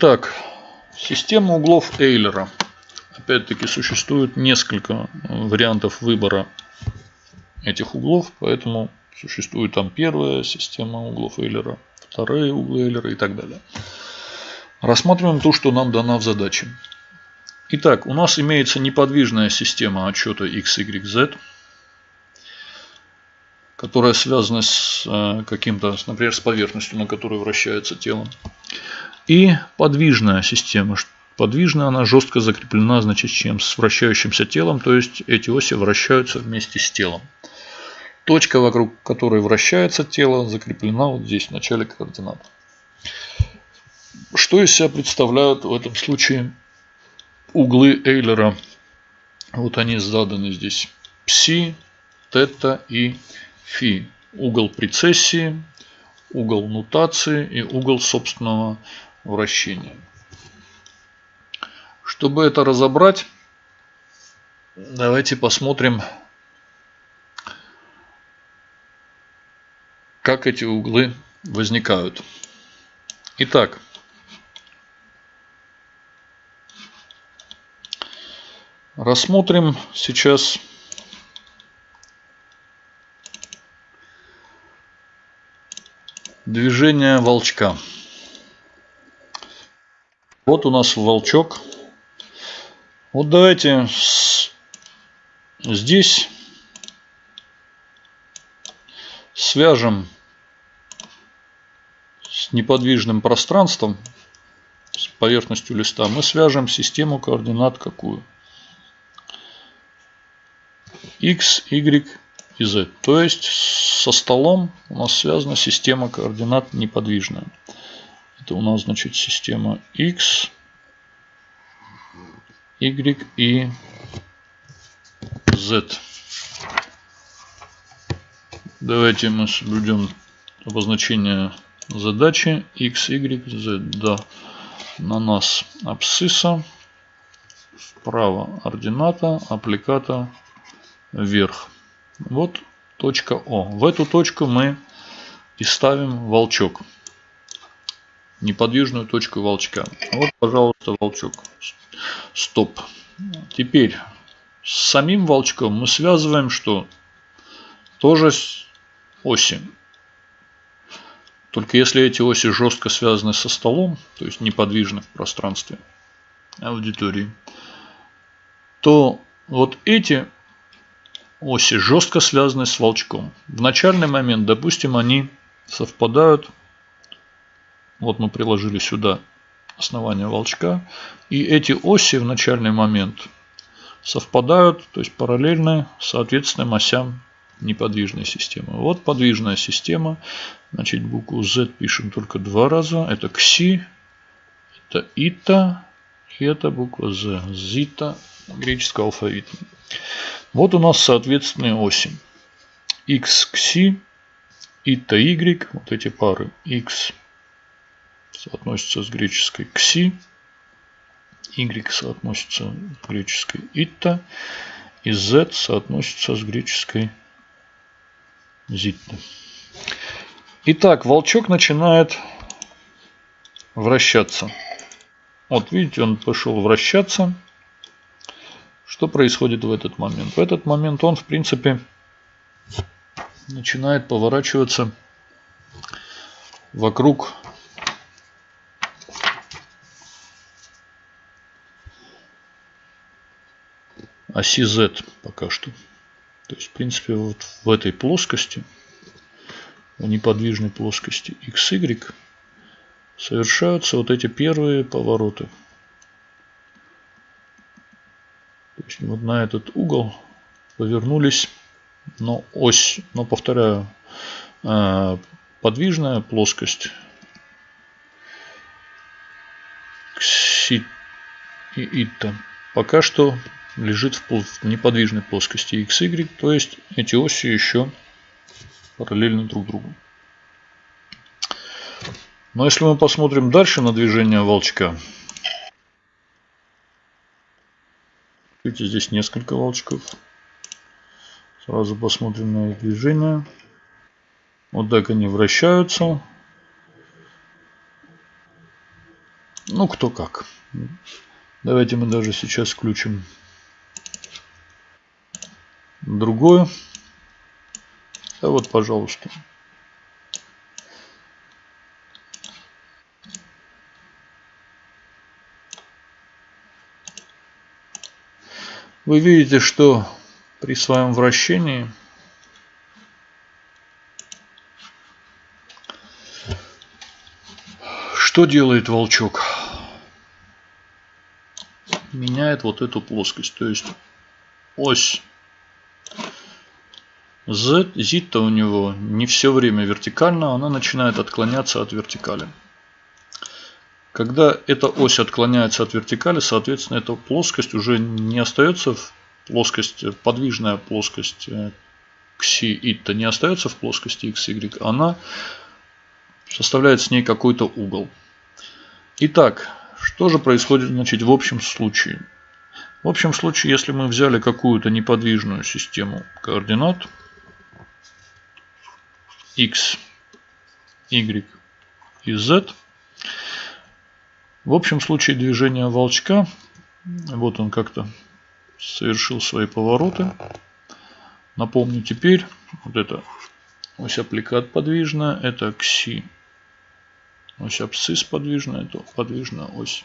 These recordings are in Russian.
Итак, система углов Эйлера. Опять-таки существует несколько вариантов выбора этих углов, поэтому существует там первая система углов Эйлера, вторые углы Эйлера и так далее. Рассматриваем то, что нам дано в задаче. Итак, у нас имеется неподвижная система отчета x, y, z, которая связана с э, каким-то, например, с поверхностью, на которой вращается тело. И подвижная система. Подвижная она жестко закреплена, значит, чем с вращающимся телом, то есть эти оси вращаются вместе с телом. Точка, вокруг которой вращается тело, закреплена вот здесь, в начале координат. Что из себя представляют в этом случае углы Эйлера? Вот они заданы здесь. Пси, тета и фи. Угол прецессии, угол нутации и угол собственного вращения. Чтобы это разобрать, давайте посмотрим, как эти углы возникают. Итак, Рассмотрим сейчас движение волчка. Вот у нас волчок. Вот давайте здесь свяжем с неподвижным пространством, с поверхностью листа, мы свяжем систему координат какую? x, y и z. То есть со столом у нас связана система координат неподвижная. Это у нас значит система x, y и z. Давайте мы соблюдем обозначение задачи x, y, z. Да, на нас абсцисса, вправо ордината, аппликата вверх. Вот точка О. В эту точку мы и ставим волчок. Неподвижную точку волчка. Вот, пожалуйста, волчок. Стоп. Теперь с самим волчком мы связываем что? Тоже с оси. Только если эти оси жестко связаны со столом, то есть неподвижны в пространстве аудитории, то вот эти оси жестко связаны с волчком. В начальный момент, допустим, они совпадают. Вот мы приложили сюда основание волчка. И эти оси в начальный момент совпадают, то есть параллельны соответственным осям неподвижной системы. Вот подвижная система. Значит, букву Z пишем только два раза. Это кси, это ита и это буква Z. Зита греческого алфавита. Вот у нас соответственные оси. x к си, и то y, вот эти пары. x соотносится с греческой кси, y соотносится с греческой итта, и z соотносится с греческой зитта. Итак, волчок начинает вращаться. Вот видите, он пошел вращаться. Что происходит в этот момент? В этот момент он, в принципе, начинает поворачиваться вокруг оси Z пока что. То есть, в принципе, вот в этой плоскости, в неподвижной плоскости XY, совершаются вот эти первые повороты. То есть вот на этот угол повернулись, но ось, но повторяю, э, подвижная плоскость кси и итта пока что лежит в неподвижной плоскости xy, то есть эти оси еще параллельны друг другу. Но если мы посмотрим дальше на движение волчка, Видите, здесь несколько волчков. Сразу посмотрим на их движение. Вот так они вращаются. Ну, кто как. Давайте мы даже сейчас включим другое. А вот, пожалуйста. Вы видите, что при своем вращении что делает волчок? Меняет вот эту плоскость. То есть ось Z, Z-то у него не все время вертикально, она начинает отклоняться от вертикали. Когда эта ось отклоняется от вертикали, соответственно, эта плоскость уже не остается в плоскости, подвижная плоскость кси э, итта не остается в плоскости xy, она составляет с ней какой-то угол. Итак, что же происходит значит, в общем случае? В общем случае, если мы взяли какую-то неподвижную систему координат x, y и z, в общем случае движения волчка, вот он как-то совершил свои повороты. Напомню теперь, вот это ось аппликат подвижная, это кси. Ось абсцисс подвижная, это подвижная ось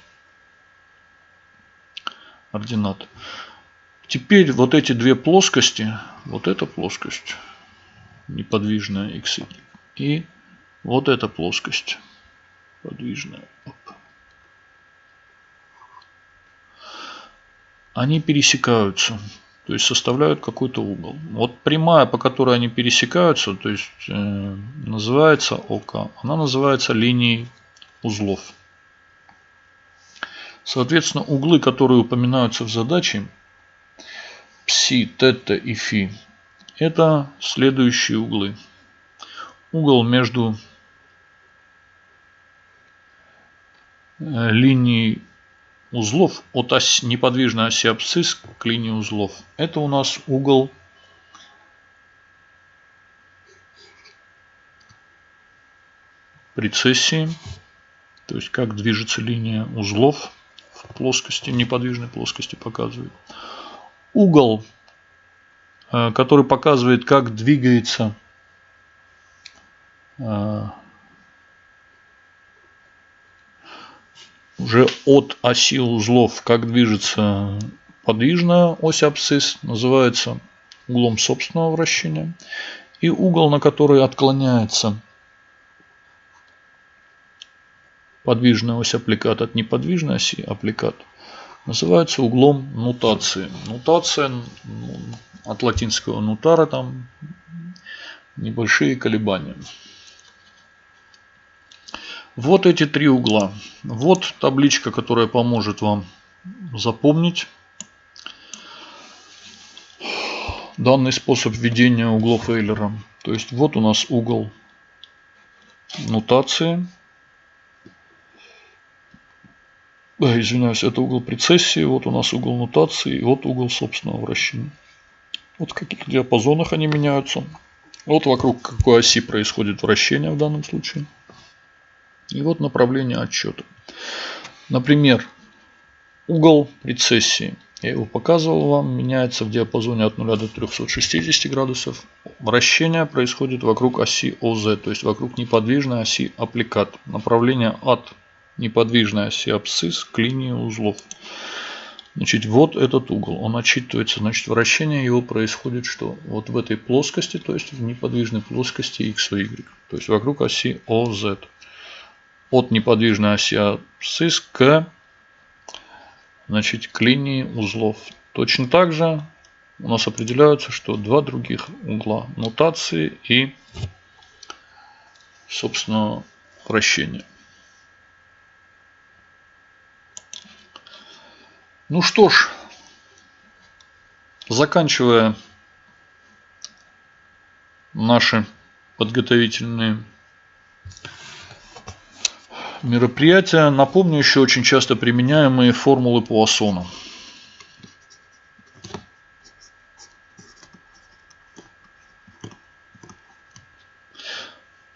ординат. Теперь вот эти две плоскости, вот эта плоскость неподвижная x и вот эта плоскость подвижная. Оп. они пересекаются, то есть составляют какой-то угол. Вот прямая, по которой они пересекаются, то есть э, называется ОК, она называется линией узлов. Соответственно, углы, которые упоминаются в задаче, пси, тета и фи, это следующие углы. Угол между э, линией узлов от ось, неподвижной оси абсцисс к линии узлов. Это у нас угол прецессии, то есть как движется линия узлов в плоскости, неподвижной плоскости показывает. Угол, который показывает, как двигается э, уже от оси узлов, как движется подвижная ось абсцисс, называется углом собственного вращения. И угол, на который отклоняется подвижная ось аппликат от неподвижной оси аппликат, называется углом нутации. Нутация ну, от латинского нутара там небольшие колебания. Вот эти три угла. Вот табличка, которая поможет вам запомнить данный способ введения углов Эйлера. То есть вот у нас угол нутации. Да, извиняюсь, это угол прецессии. Вот у нас угол нутации. Вот угол собственного вращения. Вот в каких диапазонах они меняются. Вот вокруг какой оси происходит вращение в данном случае. И вот направление отчета. Например, угол прецессии. Я его показывал вам, меняется в диапазоне от 0 до 360 градусов. Вращение происходит вокруг оси ОЗ, то есть вокруг неподвижной оси аппликат. Направление от неподвижной оси абсцисс к линии узлов. Значит, вот этот угол, он отчитывается, значит, вращение его происходит что? Вот в этой плоскости, то есть в неподвижной плоскости x, y, то есть вокруг оси OZ от неподвижной оси абсцисс к, значит, к линии узлов. Точно так же у нас определяются, что два других угла нотации и, собственно, вращение. Ну что ж, заканчивая наши подготовительные мероприятия. Напомню еще очень часто применяемые формулы Пуассона.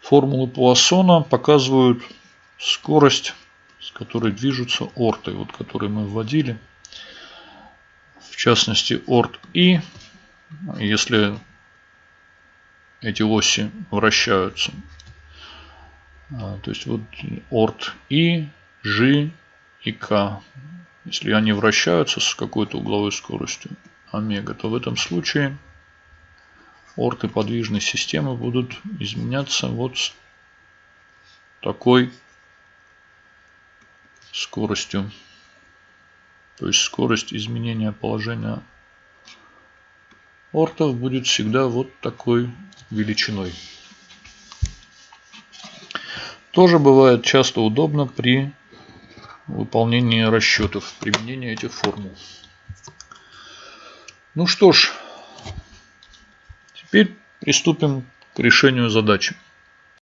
Формулы Пуассона показывают скорость, с которые движутся ортой, вот которые мы вводили. Частности, орт И, если эти оси вращаются. А, то есть вот орт И, G и К. Если они вращаются с какой-то угловой скоростью омега, то в этом случае орты подвижной системы будут изменяться вот с такой скоростью. То есть скорость изменения положения ортов будет всегда вот такой величиной. Тоже бывает часто удобно при выполнении расчетов, применения этих формул. Ну что ж, теперь приступим к решению задачи.